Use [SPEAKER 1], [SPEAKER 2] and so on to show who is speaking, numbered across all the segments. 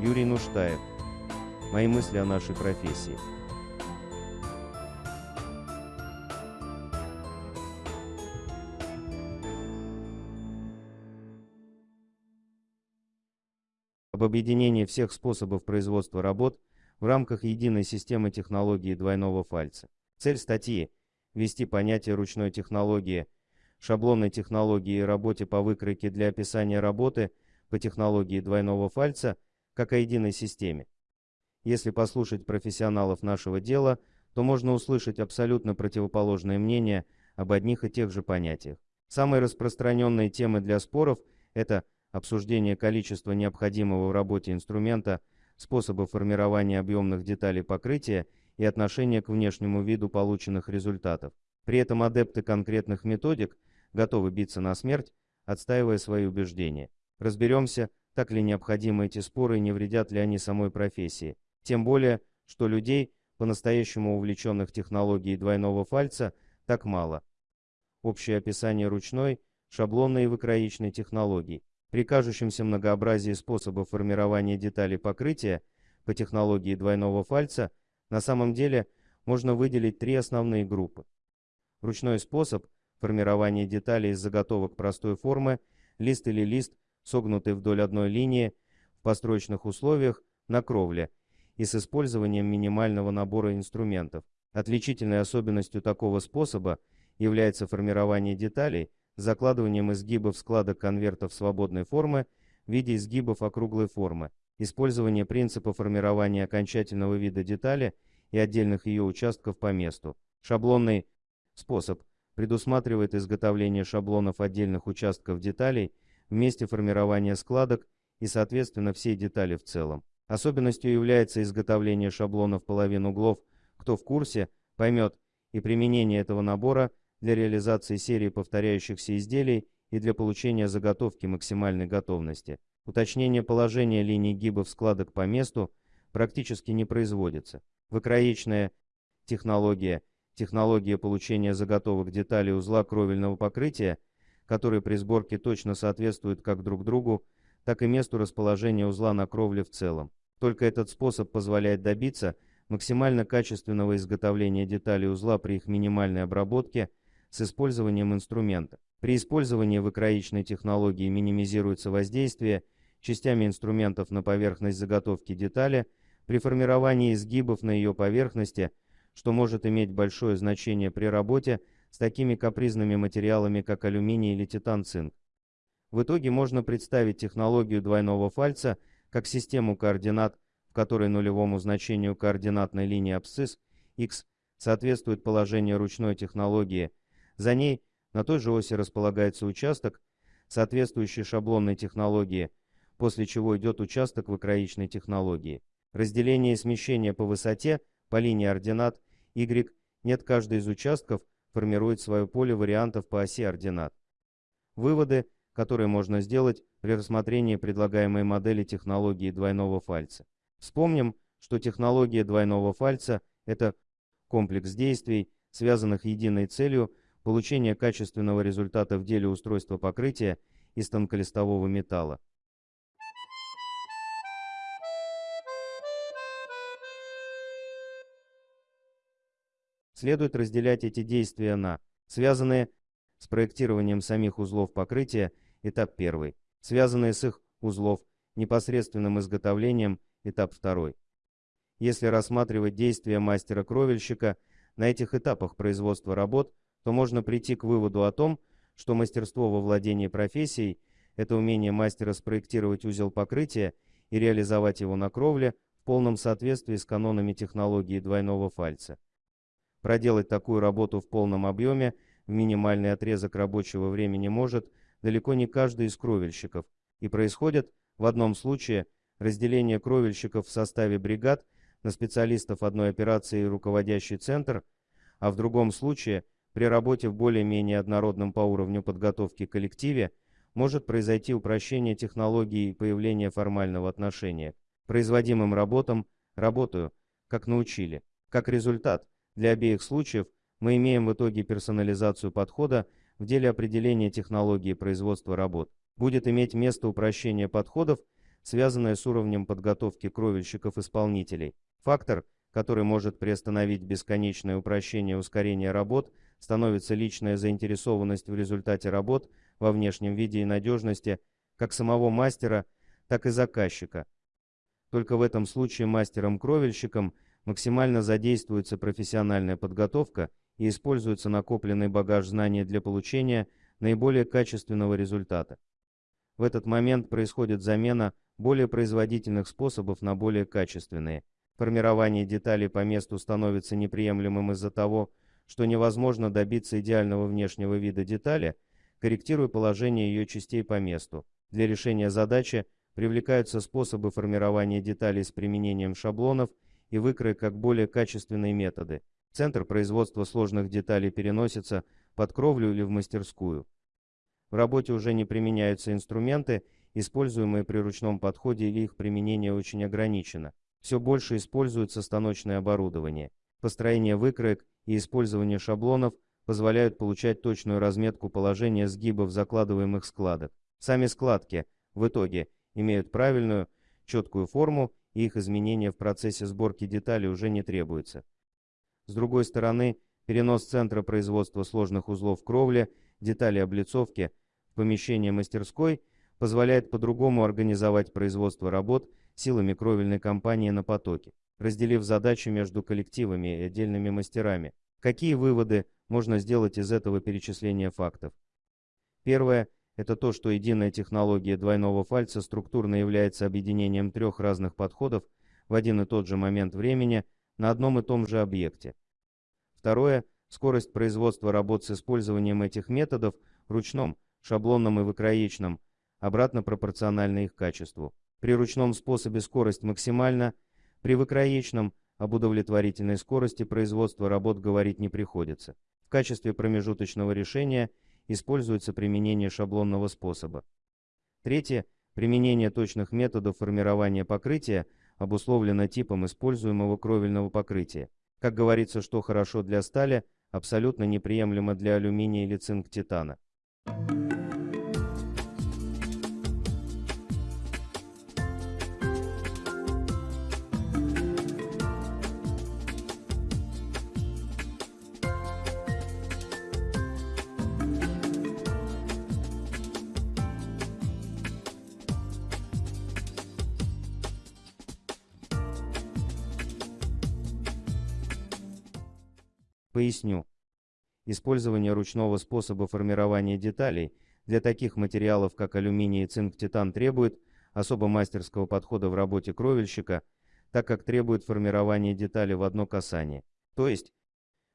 [SPEAKER 1] Юрий Нуштаев. Мои мысли о нашей профессии. об объединении всех способов производства работ в рамках единой системы технологии двойного фальца. Цель статьи – ввести понятие ручной технологии, шаблонной технологии и работе по выкройке для описания работы по технологии двойного фальца как о единой системе. Если послушать профессионалов нашего дела, то можно услышать абсолютно противоположное мнение об одних и тех же понятиях. Самые распространенные темы для споров – это – обсуждение количества необходимого в работе инструмента, способы формирования объемных деталей покрытия и отношение к внешнему виду полученных результатов. При этом адепты конкретных методик готовы биться на смерть, отстаивая свои убеждения. Разберемся, так ли необходимы эти споры и не вредят ли они самой профессии. Тем более, что людей, по-настоящему увлеченных технологией двойного фальца, так мало. Общее описание ручной, шаблонной и выкроичной технологий. При кажущемся многообразии способов формирования деталей покрытия по технологии двойного фальца на самом деле можно выделить три основные группы. Ручной способ формирования деталей из заготовок простой формы, лист или лист, согнутый вдоль одной линии, в построечных условиях, на кровле и с использованием минимального набора инструментов. Отличительной особенностью такого способа является формирование деталей, закладыванием изгибов складок конвертов свободной формы в виде изгибов округлой формы, использование принципа формирования окончательного вида детали и отдельных ее участков по месту. Шаблонный способ предусматривает изготовление шаблонов отдельных участков деталей месте формирования складок и, соответственно, всей детали в целом. Особенностью является изготовление шаблонов половин углов. Кто в курсе, поймет, и применение этого набора для реализации серии повторяющихся изделий и для получения заготовки максимальной готовности. Уточнение положения линий гибов складок по месту практически не производится. Выкроечная технология, технология получения заготовок деталей узла кровельного покрытия, которые при сборке точно соответствуют как друг другу, так и месту расположения узла на кровле в целом. Только этот способ позволяет добиться максимально качественного изготовления деталей узла при их минимальной обработке с использованием инструмента. При использовании выкроичной технологии минимизируется воздействие частями инструментов на поверхность заготовки детали при формировании изгибов на ее поверхности, что может иметь большое значение при работе с такими капризными материалами, как алюминий или титан-цинк. В итоге можно представить технологию двойного фальца как систему координат, в которой нулевому значению координатной линии абсцисс x соответствует положение ручной технологии за ней на той же оси располагается участок, соответствующий шаблонной технологии, после чего идет участок выкроичной технологии. Разделение и смещение по высоте по линии ординат y нет каждый из участков формирует свое поле вариантов по оси ординат. Выводы, которые можно сделать при рассмотрении предлагаемой модели технологии двойного фальца. Вспомним, что технология двойного фальца – это комплекс действий, связанных единой целью получения качественного результата в деле устройства покрытия из тонколистового металла. Следует разделять эти действия на связанные с проектированием самих узлов покрытия, этап 1, связанные с их узлов непосредственным изготовлением, этап 2. Если рассматривать действия мастера-кровельщика, на этих этапах производства работ то можно прийти к выводу о том, что мастерство во владении профессией – это умение мастера спроектировать узел покрытия и реализовать его на кровле в полном соответствии с канонами технологии двойного фальца. Проделать такую работу в полном объеме в минимальный отрезок рабочего времени может далеко не каждый из кровельщиков, и происходит в одном случае разделение кровельщиков в составе бригад на специалистов одной операции и руководящий центр, а в другом случае – при работе в более-менее однородном по уровню подготовки коллективе может произойти упрощение технологии и появление формального отношения. Производимым работам работаю, как научили. Как результат, для обеих случаев мы имеем в итоге персонализацию подхода в деле определения технологии производства работ. Будет иметь место упрощение подходов связанное с уровнем подготовки кровельщиков-исполнителей. Фактор, который может приостановить бесконечное упрощение и ускорение работ, становится личная заинтересованность в результате работ во внешнем виде и надежности как самого мастера, так и заказчика. Только в этом случае мастером-кровельщиком максимально задействуется профессиональная подготовка и используется накопленный багаж знаний для получения наиболее качественного результата. В этот момент происходит замена более производительных способов на более качественные. Формирование деталей по месту становится неприемлемым из-за того, что невозможно добиться идеального внешнего вида детали, корректируя положение ее частей по месту. Для решения задачи привлекаются способы формирования деталей с применением шаблонов и выкроек как более качественные методы. Центр производства сложных деталей переносится под кровлю или в мастерскую. В работе уже не применяются инструменты, используемые при ручном подходе или их применение очень ограничено. Все больше используется станочное оборудование. Построение выкроек и использование шаблонов позволяют получать точную разметку положения сгибов закладываемых складок. Сами складки, в итоге, имеют правильную, четкую форму, их изменения в процессе сборки деталей уже не требуется. С другой стороны, перенос центра производства сложных узлов кровли, деталей облицовки в помещение мастерской позволяет по-другому организовать производство работ силами кровельной компании на потоке, разделив задачи между коллективами и отдельными мастерами. Какие выводы можно сделать из этого перечисления фактов? Первое – это то, что единая технология двойного фальца структурно является объединением трех разных подходов в один и тот же момент времени на одном и том же объекте. Второе – скорость производства работ с использованием этих методов ручном, шаблонном и выкроечном, обратно пропорциональна их качеству. При ручном способе скорость максимальна, при выкроечном об удовлетворительной скорости производства работ говорить не приходится. В качестве промежуточного решения используется применение шаблонного способа. Третье. Применение точных методов формирования покрытия обусловлено типом используемого кровельного покрытия. Как говорится, что хорошо для стали, абсолютно неприемлемо для алюминия или цинк-титана. Поясню. Использование ручного способа формирования деталей для таких материалов, как алюминий и цинк-титан, требует особо мастерского подхода в работе кровельщика, так как требует формирования детали в одно касание. То есть,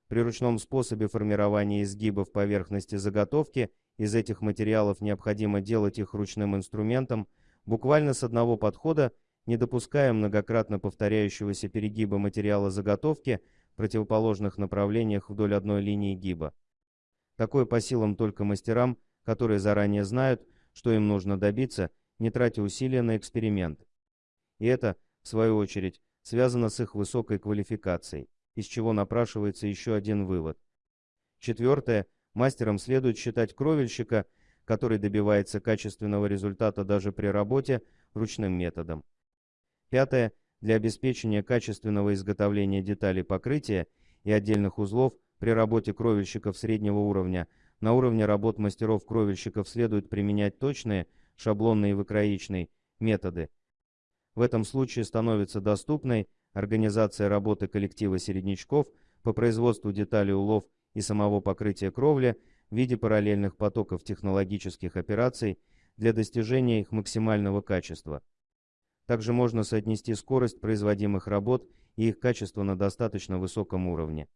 [SPEAKER 1] при ручном способе формирования изгибов поверхности заготовки из этих материалов необходимо делать их ручным инструментом буквально с одного подхода, не допуская многократно повторяющегося перегиба материала заготовки противоположных направлениях вдоль одной линии гиба. Такое по силам только мастерам, которые заранее знают, что им нужно добиться, не тратя усилия на эксперимент. И это, в свою очередь, связано с их высокой квалификацией, из чего напрашивается еще один вывод. Четвертое. Мастером следует считать кровельщика, который добивается качественного результата даже при работе ручным методом. Пятое. Для обеспечения качественного изготовления деталей покрытия и отдельных узлов при работе кровельщиков среднего уровня на уровне работ мастеров-кровельщиков следует применять точные, шаблонные и выкроичные методы. В этом случае становится доступной организация работы коллектива середнячков по производству деталей улов и самого покрытия кровли в виде параллельных потоков технологических операций для достижения их максимального качества. Также можно соотнести скорость производимых работ и их качество на достаточно высоком уровне.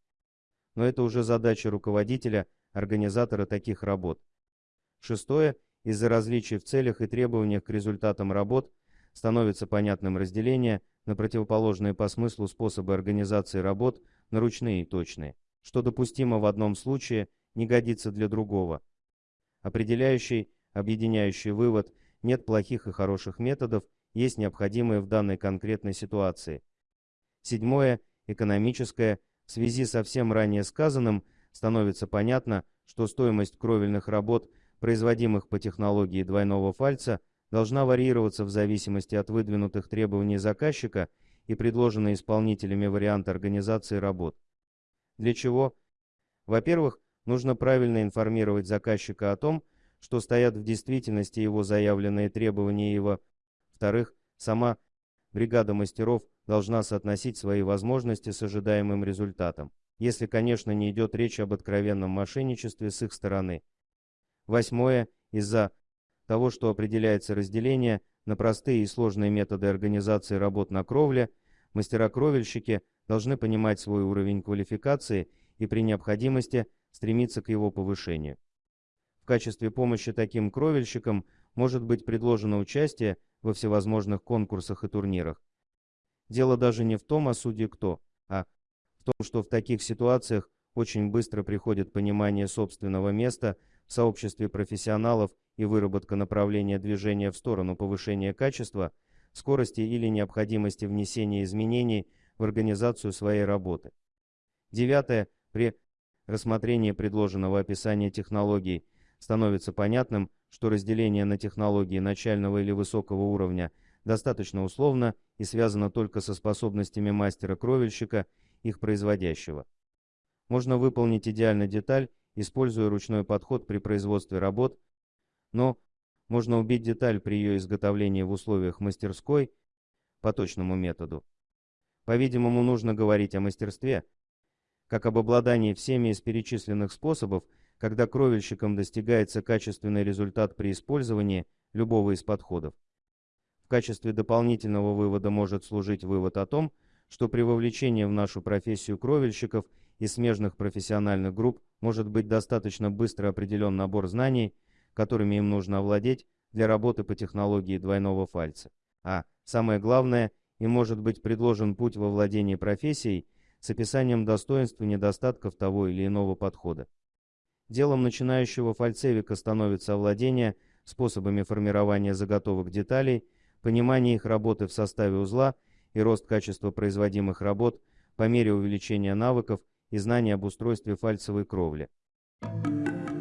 [SPEAKER 1] Но это уже задача руководителя, организатора таких работ. Шестое. Из-за различий в целях и требованиях к результатам работ становится понятным разделение на противоположные по смыслу способы организации работ на ручные и точные. Что допустимо в одном случае, не годится для другого. Определяющий, объединяющий вывод – нет плохих и хороших методов, есть необходимые в данной конкретной ситуации. Седьмое, экономическое, в связи со всем ранее сказанным, становится понятно, что стоимость кровельных работ, производимых по технологии двойного фальца, должна варьироваться в зависимости от выдвинутых требований заказчика и предложенной исполнителями варианта организации работ. Для чего? Во-первых, нужно правильно информировать заказчика о том, что стоят в действительности его заявленные требования его. Во-вторых, сама бригада мастеров должна соотносить свои возможности с ожидаемым результатом, если, конечно, не идет речь об откровенном мошенничестве с их стороны. Восьмое. Из-за того, что определяется разделение на простые и сложные методы организации работ на кровле, мастера-кровельщики должны понимать свой уровень квалификации и при необходимости стремиться к его повышению. В качестве помощи таким кровельщикам может быть предложено участие во всевозможных конкурсах и турнирах. Дело даже не в том, а судьи кто, а в том, что в таких ситуациях очень быстро приходит понимание собственного места в сообществе профессионалов и выработка направления движения в сторону повышения качества, скорости или необходимости внесения изменений в организацию своей работы. Девятое. При рассмотрении предложенного описания технологий становится понятным, что разделение на технологии начального или высокого уровня достаточно условно и связано только со способностями мастера-кровельщика, их производящего. Можно выполнить идеально деталь, используя ручной подход при производстве работ, но можно убить деталь при ее изготовлении в условиях мастерской по точному методу. По-видимому, нужно говорить о мастерстве, как об обладании всеми из перечисленных способов, когда кровельщиком достигается качественный результат при использовании любого из подходов. В качестве дополнительного вывода может служить вывод о том, что при вовлечении в нашу профессию кровельщиков и смежных профессиональных групп может быть достаточно быстро определен набор знаний, которыми им нужно овладеть для работы по технологии двойного фальца. А, самое главное, им может быть предложен путь во владении профессией с описанием достоинств и недостатков того или иного подхода. Делом начинающего фальцевика становится овладение способами формирования заготовок деталей, понимание их работы в составе узла и рост качества производимых работ по мере увеличения навыков и знаний об устройстве фальцевой кровли. Thank you.